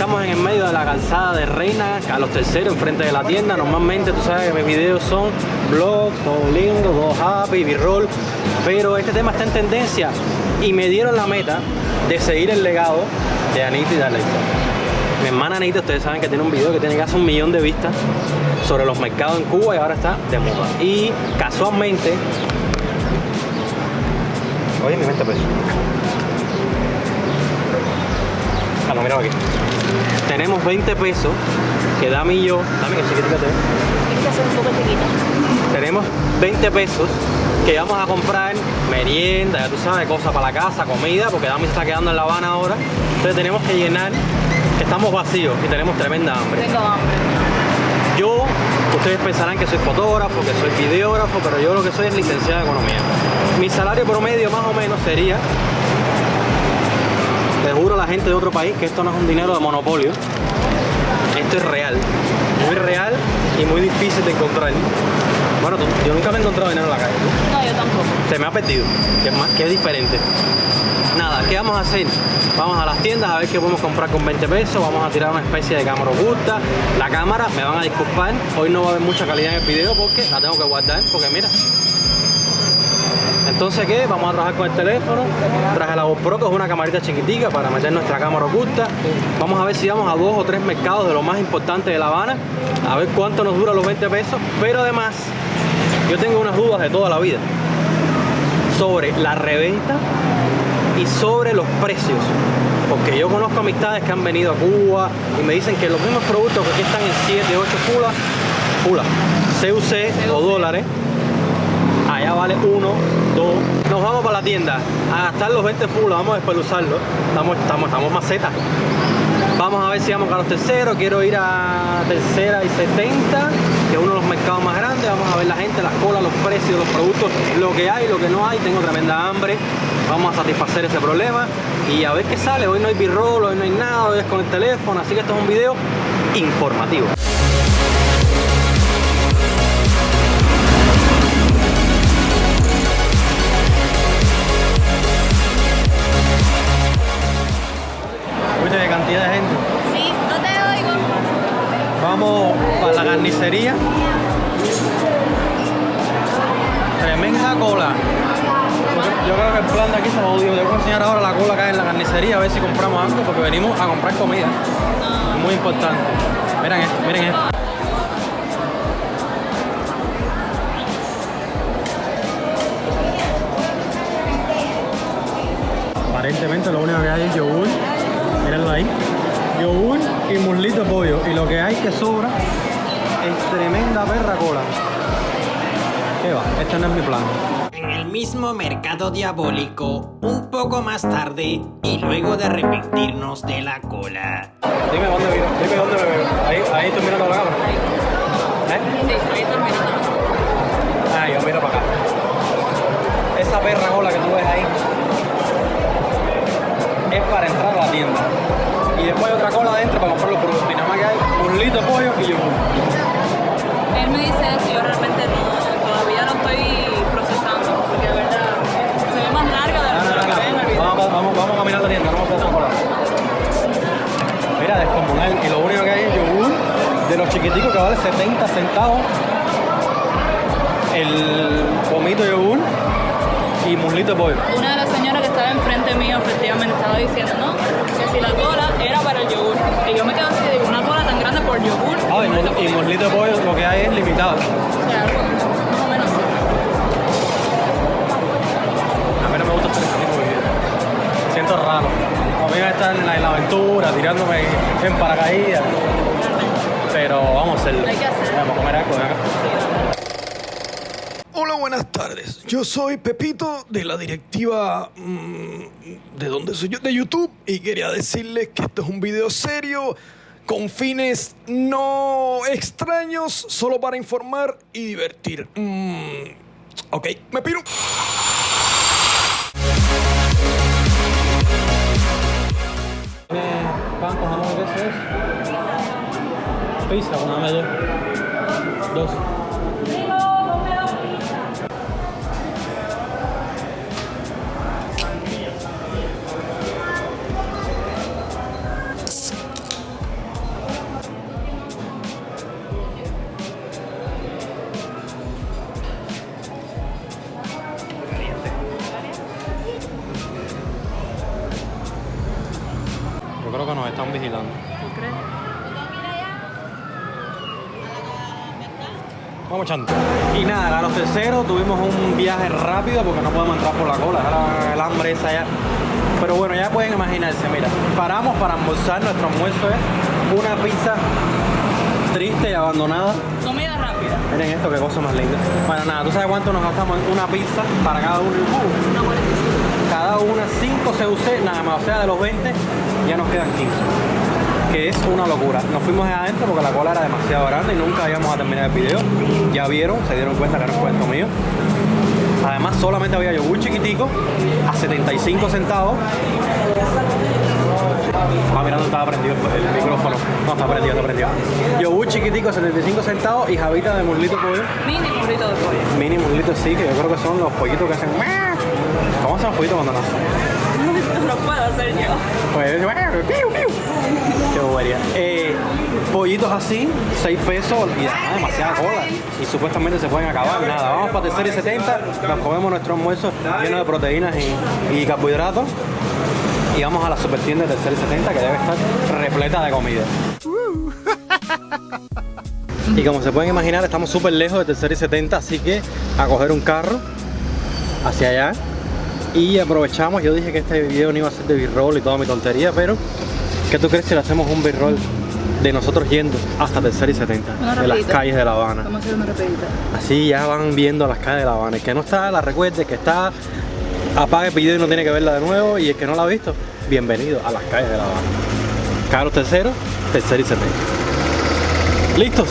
Estamos en el medio de la calzada de Reina, a los terceros, enfrente de la tienda. Normalmente tú sabes que mis videos son vlogs, todo lindo, todo happy, b-roll. Pero este tema está en tendencia y me dieron la meta de seguir el legado de Anita y Darley. Mi hermana Anita, ustedes saben que tiene un video que tiene casi un millón de vistas sobre los mercados en Cuba y ahora está de moda. Y casualmente, oye, mi 20 pesos. Ah, no, mira aquí. Tenemos 20 pesos que Dami y yo, Dami, que chiquitita te ve. Tenemos 20 pesos que vamos a comprar merienda, ya tú sabes, cosas para la casa, comida, porque Dami se está quedando en La Habana ahora. Entonces tenemos que llenar, que estamos vacíos y tenemos tremenda hambre. Tengo hambre. Yo, ustedes pensarán que soy fotógrafo, que soy videógrafo, pero yo lo que soy es licenciado en economía. Mi salario promedio más o menos sería, te juro a la gente de otro país que esto no es un dinero de monopolio, esto es real, muy real y muy difícil de encontrar. Bueno, tú- yo nunca me he encontrado dinero en la calle. ¿tú? No, yo tampoco. se me ha perdido, que es, más, que es diferente. Nada, ¿qué vamos a hacer? Vamos a las tiendas a ver qué podemos comprar con 20 pesos, vamos a tirar una especie de cámara oculta. La cámara, me van a disculpar, hoy no va a haber mucha calidad en el video porque la tengo que guardar, porque mira. Entonces, ¿qué? Vamos a trabajar con el teléfono, traje la GoPro, que es una camarita chiquitica para meter nuestra cámara oculta. Vamos a ver si vamos a dos o tres mercados de lo más importante de La Habana, a ver cuánto nos dura los 20 pesos, pero además, yo tengo unas dudas de toda la vida sobre la reventa y sobre los precios. Porque yo conozco amistades que han venido a Cuba y me dicen que los mismos productos que aquí están en 7, 8 fulas, fulas, CUC o dólares, allá vale 1, 2. Nos vamos para la tienda a gastar los 20 fulas, vamos a despeluzarlo. Estamos, estamos, estamos macetas. Vamos a ver si vamos a los terceros. Quiero ir a tercera y 70, que es uno de los mercados más grandes. Vamos a ver la gente, las colas, los precios, los productos, lo que hay, lo que no hay. Tengo tremenda hambre. Vamos a satisfacer ese problema y a ver qué sale. Hoy no hay b-roll, hoy no hay nada, hoy es con el teléfono. Así que esto es un video informativo. Cantidad de gente. Sí, no te oigo. Vamos para la carnicería. Tremenda cola. Yo- creo que el plan de aquí se lo odio. Yo voy a enseñar ahora la cola que hay en la carnicería a ver si compramos algo porque venimos a comprar comida. Muy importante. Miren esto, miren esto. Aparentemente lo único que hay es yogur. Mírenlo ahí. Yogur y muslito de pollo. Y lo que hay que sobra es tremenda perra cola. ¿Qué va? Este no es mi plan. En el mismo mercado diabólico, un poco más tarde y luego de arrepentirnos de la cola. Dime dónde veo. Dime dónde me veo. Ahí, ahí estoy mirando la cámara. ¿Eh? Sí, ahí está mirando. Ah, yo miro para acá. Esa perra cola que tú ves ahí es para entrar a la tienda. Y después hay otra cola adentro para comprar los productos. Y nada más que hay muslito de pollo y yogur. Él me dice eso yo realmente no, todavía no estoy procesando. Porque de verdad se ve más larga de No, no, lo no, que. Vamos, vamos, vamos a caminar la tienda, no vamos a hacer cola. Mira, descomunal. Y lo único que hay es yogur de los chiquiticos que vale 70 centavos. El pomito yogur y muslito de pollo. Una que estaba enfrente mío efectivamente estaba diciendo, ¿no? Que si la cola era para el yogur. Y yo me quedo así, digo, una cola tan grande por yogur. Ah, y, y muslito de pollo lo que hay es limitado. O sea, algo más o menos. A mí no me gusta hacer ese tipo de videos. Siento raro. A mí me estar en la, en la aventura, tirándome en paracaídas. Pero vamos a hacerlo. Hay que hacerlo. Vamos tardes. Yo soy Pepito de la directiva mm, de dónde soy yo de YouTube y quería decirles que esto es un video serio con fines no extraños, solo para informar y divertir. Mm, ok, me piro. ¿Tiene pan con jamón y queso es? Pizza, una dame dos. Y nada, a los terceros tuvimos un viaje rápido porque no podemos entrar por la cola. Era el hambre esa ya. Pero bueno, ya pueden imaginarse, mira, paramos para almorzar, nuestro almuerzo es una pizza triste y abandonada. Comida rápida. Miren esto, qué cosa más linda. Bueno, nada, ¿tú sabes cuánto nos gastamos en una pizza para cada uno? Una 45. cada una 5 CUC, nada más, o sea, de los 20 ya nos quedan 15. Que es una locura. Nos fuimos de adentro porque la cola era demasiado grande y nunca íbamos a terminar el video. Ya vieron, se dieron cuenta que era un cuento mío. Además, solamente había yogur chiquitico a 75 centavos. Ah, mira, no estaba prendido el, micrófono. No, está prendido, está prendido. Yogur chiquitico a 75 centavos y jabita de muslito pollo. Mini burrito de pollo. Mini muslito sí, que yo creo que son los pollitos que hacen. ¿Cómo hacen los pollitos cuando nacen? No puedo hacer yo. Pues, Eh, pollitos así, 6 pesos y además demasiada cola. Y supuestamente se pueden acabar. Nada, vamos para tercera y 70, nos comemos nuestro almuerzo lleno de proteínas y, y carbohidratos. Y vamos a la super tienda de tercera y 70 que debe estar repleta de comida. Y como se pueden imaginar, estamos súper lejos de tercera y 70, así que a coger un carro hacia allá y aprovechamos, yo dije que este video no iba a ser de b-roll y toda mi tontería, pero ¿qué tú crees si le hacemos un b-roll de nosotros yendo hasta tercera y 70 Una de las calles de La Habana? Vamos a hacer una rapidita. Así ya van viendo las calles de La Habana. El que no está, la recuerde, que está, apague el video y no tiene que verla de nuevo. Y el que no la ha visto, bienvenido a las calles de La Habana. Carlos tercero, tercera y 70. ¿Listos?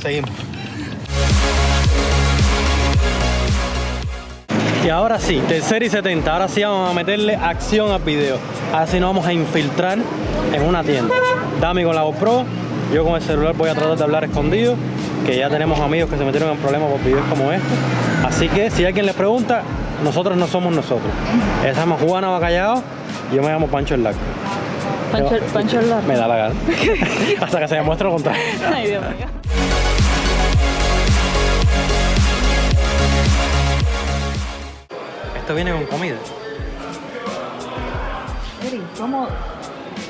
Seguimos. Y ahora sí, tercera y 70. Ahora sí vamos a meterle acción al video. Ahora sí nos vamos a infiltrar en una tienda. Dami con la GoPro, yo con el celular voy a tratar de hablar escondido. Que ya tenemos amigos que se metieron en problemas por videos como este. Así que si alguien les pregunta, nosotros no somos nosotros. Se llama Juana Bacallao yo me llamo Pancho el Lac. Pancho, Pancho el Largo. Me da la gana. Hasta que se demuestre lo contrario. Ay, Dios mío. Esto viene con comida. Eri, ¿cómo?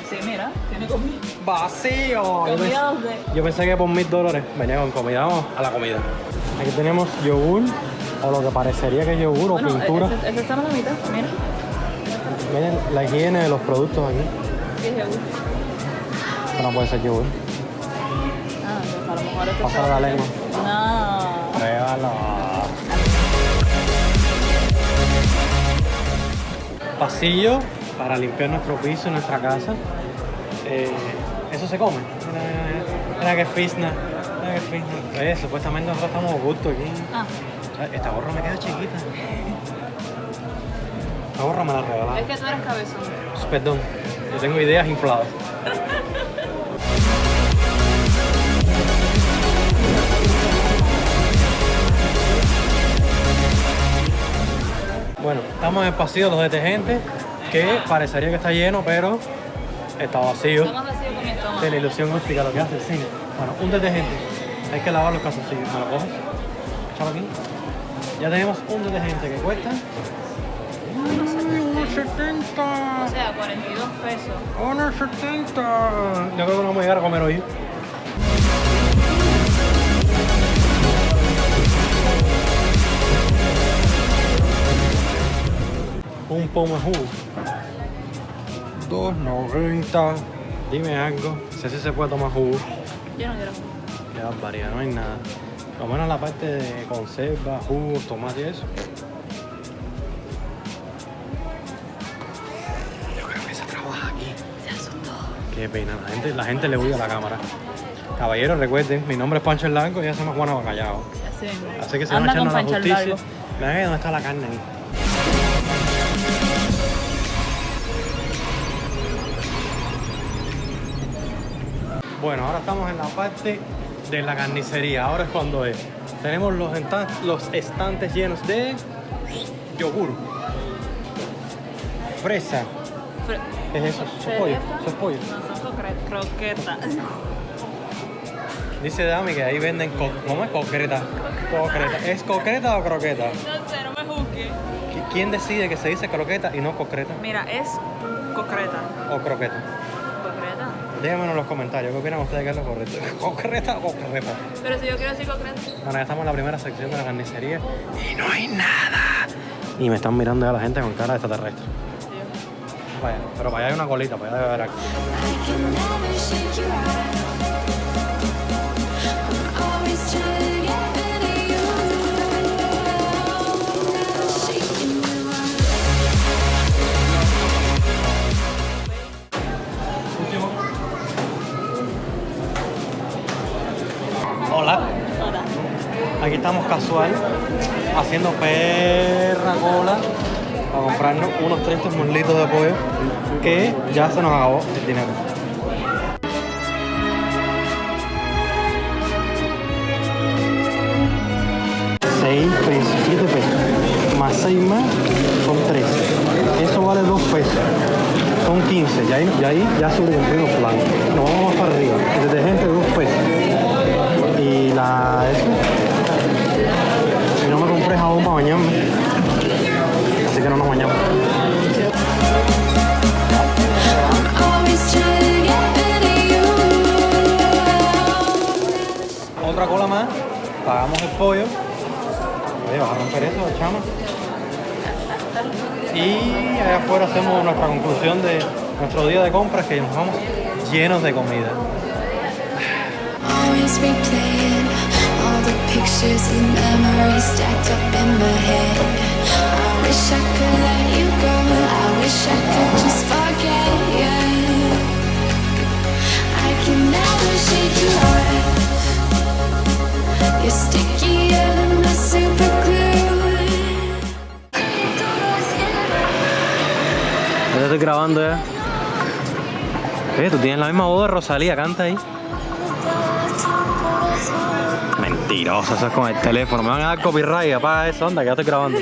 Sí, mira, tiene comida. Vacío. Yo pensé, Comida yo pensé que por mil dólares venía con comida. Vamos a la comida. Aquí tenemos yogur, o lo que parecería que es yogur Bueno, o pintura. ese, ese está en la mitad, mira. Miren la higiene de los productos aquí. Sí, es yogur. No puede ser yogur. Ah, pues a lo mejor Pásale está- la lengua. No. Pruébalo. Pasillo para limpiar nuestro piso en nuestra casa. Eh, eso se come. Mira, mira, mira. Mira que fisna. Mira que fisna. Eh, supuestamente nosotros estamos a gusto aquí. Ah, Esta gorra me queda chiquita. Esta gorra me la regalaron. es que tú eres cabezón. Perdón, yo tengo ideas infladas. Bueno, estamos en el pasillo de los detergentes, que parecería que está lleno, pero está vacío. Está más vacío que mi estómago. De la ilusión óptica, lo que hace el cine. Bueno, un detergente. Hay que lavar los calzoncillos. ¿Me lo coges? Échalo aquí. Ya tenemos un detergente que cuesta... 1.70. O sea, 42 pesos. 1.70. Yo creo que no vamos a llegar a comer hoy. pomo de jugo. 2.90. Dime algo. Si así se puede tomar jugo. Yo no quiero. Qué barbaridad, no hay nada. Lo menos la parte de conserva, jugos, tomate y eso. Qué pena, la gente, la gente le huye a la cámara. Caballeros, recuerden, mi nombre es Pancho el Blanco y ya se me Juana Bacallao. Así mismo. Así que se van a la justicia. Largo. Vean ahí dónde está la carne ahí. Bueno, ahora estamos en la parte de la carnicería. Ahora es cuando es. Tenemos los estantes llenos de yogur, fresa. Fre- ¿Qué es eso? ¿Eso es pollo? ¿Fresa? ¿Eso es pollo? No, son croquetas. Dice Dami que ahí venden co ¿cómo es concreta? Concreta. ¿Es concreta o croqueta? No sé, no me juzgues. ¿Qui- ¿Quién decide que se dice croqueta y no concreta? Mira, es concreta. ¿O croqueta? ¿Concreta? Déjenme en los comentarios, ¿qué opinan ustedes que es lo correcto? ¿Concreta o concreta? Pero si yo quiero decir concreta. Bueno, ya estamos en la primera sección de la carnicería y no hay nada. Y me están mirando ya la gente con cara de extraterrestre. Vaya, pero para allá hay una colita, para allá debe haber aquí. Hola, Hola. aquí estamos casual, haciendo perra cola para comprarnos unos 30 muslitos de pollo que ya se nos acabó el dinero. Pesos, siete pesos, más seis más son tres. Eso vale dos pesos, son 15. Ya ahí, ya ahí ya sobrecumplimos El pollo. Oye, vas a romper eso, chama. Y allá afuera hacemos nuestra conclusión de nuestro día de compras que nos vamos llenos de comida. Estoy grabando ya. Oye, tú tienes la misma voz de Rosalía, canta ahí. Mentiroso, eso es con el teléfono. Me van a dar copyright, apaga eso, anda, que ya estoy grabando.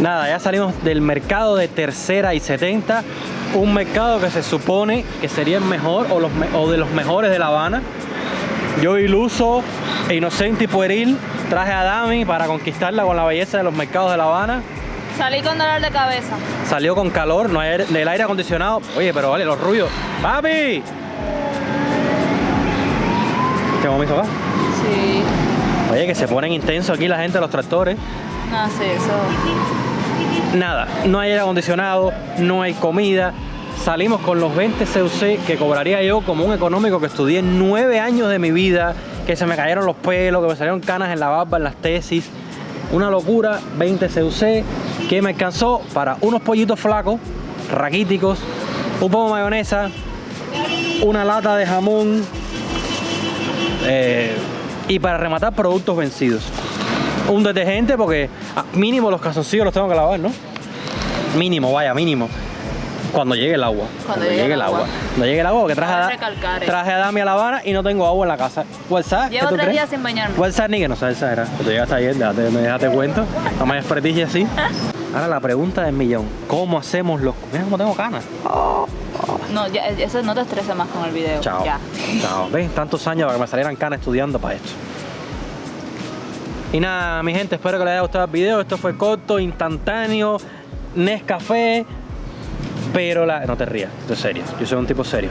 Nada, ya salimos del mercado de tercera y 70. Un mercado que se supone que sería el mejor o, los de los mejores de La Habana. Yo iluso, e inocente y pueril, traje a Dami para conquistarla con la belleza de los mercados de La Habana. Salí con dolor de cabeza. Salió con calor, no hay aire- del aire acondicionado. Oye, pero vale, los ruidos. ¡Papi! ¿Qué vamos a? Sí. Oye, que se ponen intensos aquí la gente de los tractores. No, sí, eso. Nada, no hay aire acondicionado, no hay comida. Salimos con los 20 CUC que cobraría yo como un económico que estudié nueve años de mi vida, que se me cayeron los pelos, que me salieron canas en la barba, en las tesis. Una locura, 20 CUC, que me alcanzó para unos pollitos flacos, raquíticos, un poco de mayonesa, una lata de jamón eh, y para rematar productos vencidos. Un detergente porque ah, mínimo los calzoncillos los tengo que lavar, ¿no? Mínimo, vaya, mínimo. Cuando llegue el agua. Cuando llegue el agua. Cuando llegue el agua, porque traje, recalcar traje a Dami a La Habana y no tengo agua en la casa. ¿WhatsApp? Llevo tres días sin bañarme. WhatsApp ni que no sabes exagerar. Tú llegaste ayer, déjate, déjate cuento. No me desperdicies así. Ahora la pregunta del millón. ¿Cómo hacemos los... Mira cómo tengo canas. No, ya, eso no te estreses más con el video. Chao. Ya. Chao. ¿Ves? Tantos años para que me salieran canas estudiando para esto. Y nada, mi gente, espero que les haya gustado el video. Esto fue corto, instantáneo, Nescafé. Pero la. No te rías, esto es serio. Yo soy un tipo serio.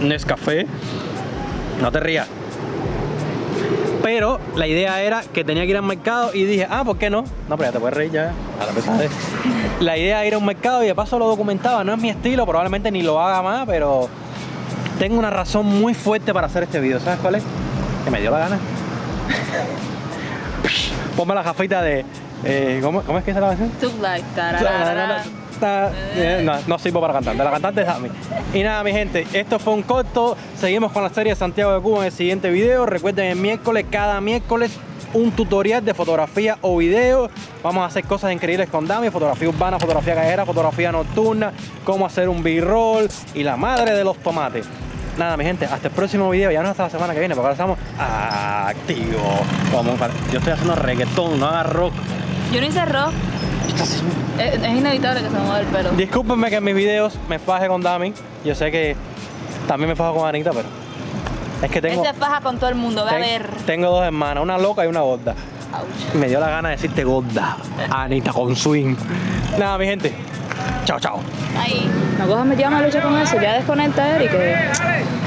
Nescafé. No te rías. Pero la idea era que tenía que ir al mercado y dije, ah, ¿por qué no? No, pero ya te puedes reír ya. A la idea era ir a un mercado y de paso lo documentaba. No es mi estilo, probablemente ni lo haga más, pero tengo una razón muy fuerte para hacer este video. ¿Sabes cuál es? Que me dio la gana. Ponme la jafita de. eh, ¿cómo, cómo es que se la canción? Took like Eh, No, no sirvo para cantante, la cantante es Dami. Y nada, mi gente, esto fue un corto. Seguimos con la serie Santiago de Cuba en el siguiente video. Recuerden, el miércoles, cada miércoles, un tutorial de fotografía o video. Vamos a hacer cosas increíbles con Dami: fotografía urbana, fotografía callejera, fotografía nocturna, cómo hacer un B-roll y la madre de los tomates. Nada, mi gente, hasta el próximo video. Ya no hasta la semana que viene, porque ahora estamos activos. Yo estoy haciendo reggaetón, no haga rock. Yo no hice rock. Es, es inevitable que se mueva el pelo. Discúlpenme que en mis videos me faje con Dami. Yo sé que también me fajo con Anita, pero es que Él tengo, se faja con todo el mundo, ve a ver. tengo dos hermanas, una loca y una gorda. Ouch. Me dio la gana de decirte gorda. Anita con swing. Nada, mi gente. Chao, chao. Ahí. No cojas metido a lucha con eso, ya desconecta Eric. Que...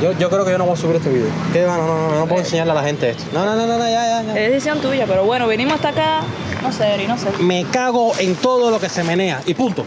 Yo, yo creo que yo no voy a subir este video. ¿Qué va? No, no, no, no puedo enseñarle a la gente esto. No, no, no, no, no, ya, ya, ya. Es decisión tuya, pero bueno, vinimos hasta acá. No sé, Eric, no sé. Me cago en todo lo que se menea. Y punto.